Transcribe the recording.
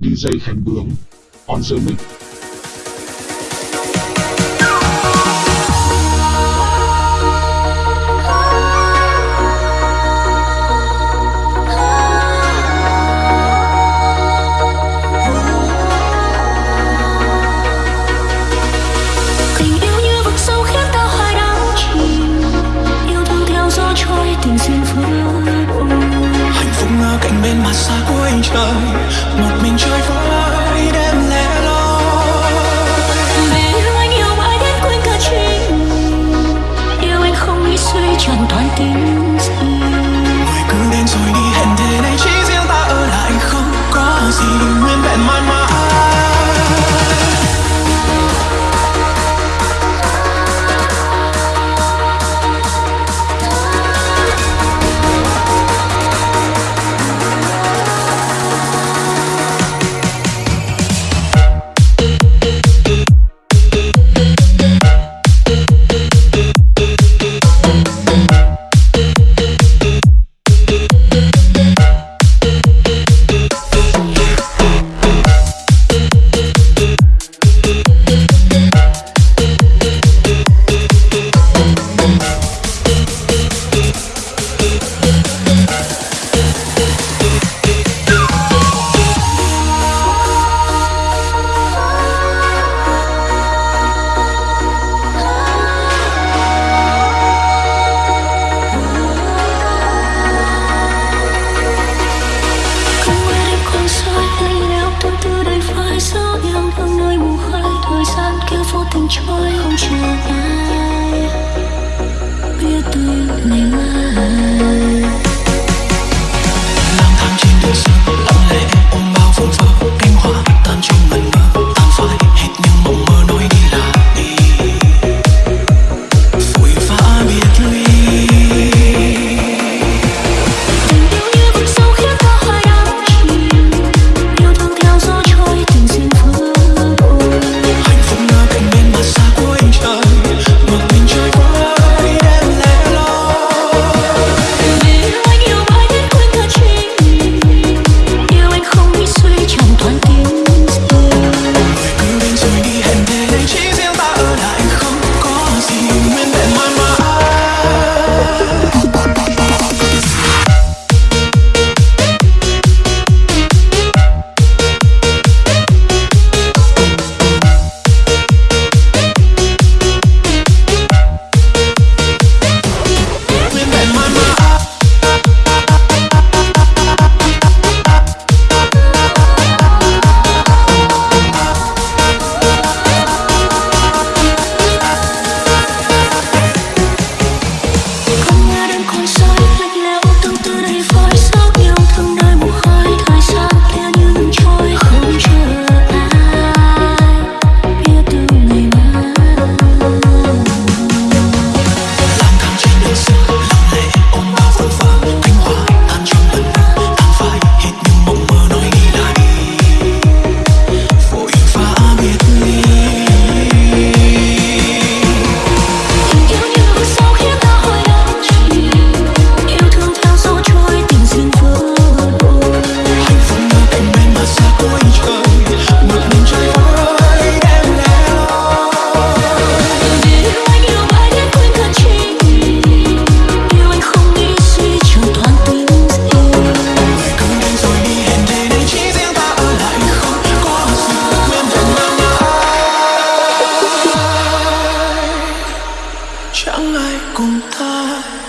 DJ Khánh Bướm On the mic. Tình yêu như vực sâu khiến ta hai đắm chìm. Yêu thương theo gió trôi tình duyên đôi hạnh phúc ở cạnh bên mặt xa cuối trời, một mình trôi với đêm lẻ loi. Vì yêu anh yêu mãi đến quên cả chính, Yêu anh không nghĩ suy chẳng toàn tình gì không chờ ai biết tôi ngày mai. Lang thang trên đường xa 等待。